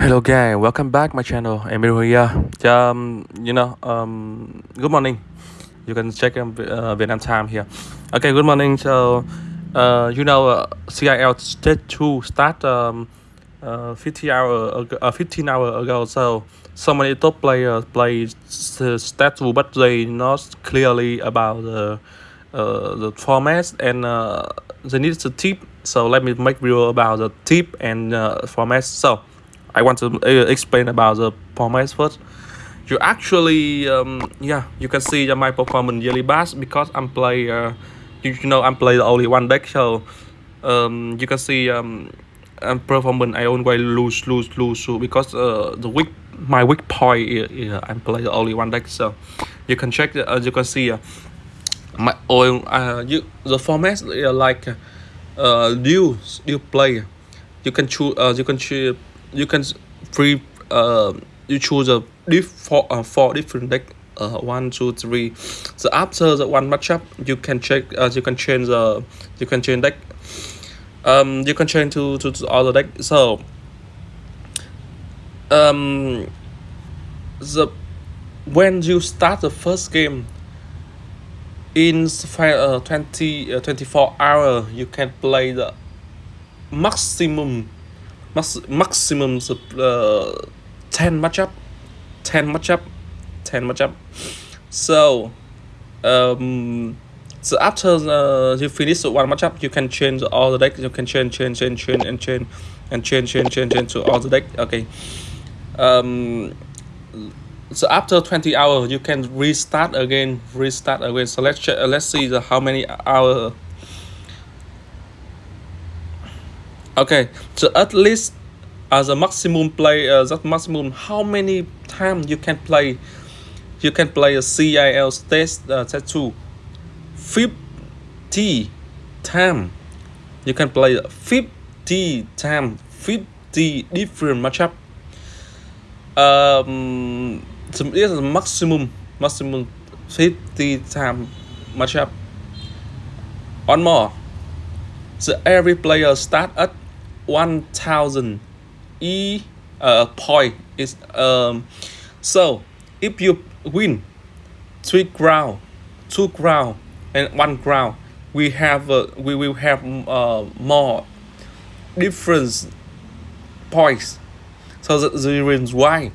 Hello guys, welcome back my channel. Emil here. Um, you know, um, good morning. You can check um, uh, Vietnam time here. Okay, good morning. So, uh, you know, uh, CIL stage two start um, uh, 50 hour ago, uh, 15 hour ago. So, so many top players play stage two, but they not clearly about the uh, the format and uh, they need to tip. So let me make video about the tip and uh, format. So. I want to uh, explain about the performance first. You actually, um, yeah, you can see my performance really bad because I'm play, uh, you, know, I'm play only one deck, so um, you can see um, um, performance I always lose, lose, lose, lose because uh, the weak, my weak point is, is I'm play only one deck, so you can check, uh, you can see uh, my uh, you the format uh, like uh, you you play, you can choose, uh, you can choose you can free uh, you choose a diff four, uh, four different deck uh, one two three. So after the one matchup. You can check uh, you can change the you can change deck. Um you can change to to, to other deck. So um the when you start the first game in uh, 20 uh, 24 hour you can play the maximum max, maximum uh, 10 matchup. 10 matchup. 10 matchup. So um so after uh, you finish one matchup you can change all the deck. You can change change change change and change and change change change change to all the deck. Okay. Um so after 20 hours you can restart again restart again. So let's check uh, let's see the how many hour okay so at least as a maximum play uh, that maximum how many times you can play you can play a CIL test uh, tattoo 50 time you can play 50 time 50 different matchup. Um so this is maximum maximum 50 time matchup. One more. So every player start at 1000 e uh, point is um so if you win three ground two ground and one ground we have uh, we will have uh, more different points. So the, the reason why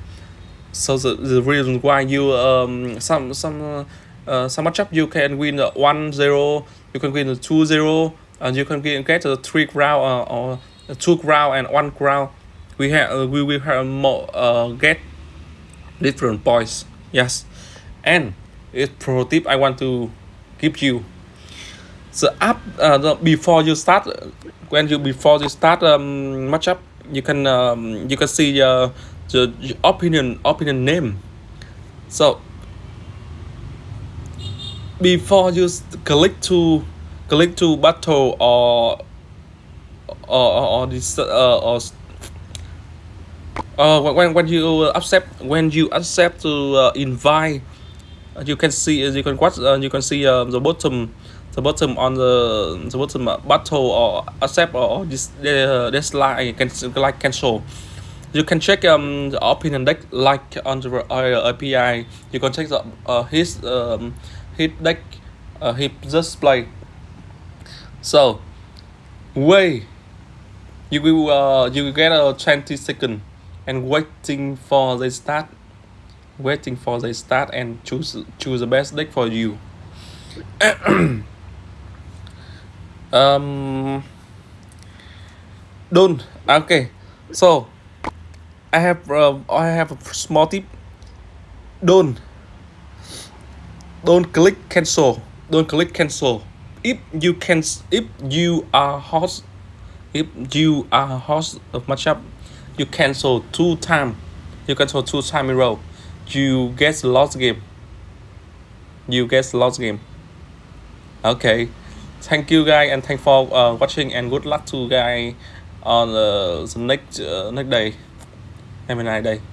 so the, the reason why you um some some uh, uh, some matchup you can win uh, one zero you can win two zero and you can get, get a three ground uh, or two ground and one ground we have uh, we will have more uh, get different points yes. And it's pro tip I want to give you. The app uh, the, before you start when you before you start um, matchup you can um, you can see uh, the opinion opinion name. So before you click to click to battle or or or, or this uh, or uh, when when you accept when you accept to uh, invite you can see you can watch uh, you can see uh, the bottom the bottom on the the bottom uh, battle or accept or this uh, this line can like cancel you can check um the opinion deck like on the uh, API you can check the uh, his um his deck uh, his display. So way you will uh, you will get a 20 second and waiting for the start waiting for the start and choose choose the best deck for you. Um don't okay. So i have uh, i have a small tip. Don't don't click cancel. Don't click cancel. If you can if you are host if you are host of matchup you cancel two time you cancel two time in a row. You get lost game. You get lost game. Okay. Thank you guys and thank for uh, watching and good luck to guys on uh, the next uh, next day. Have a nice day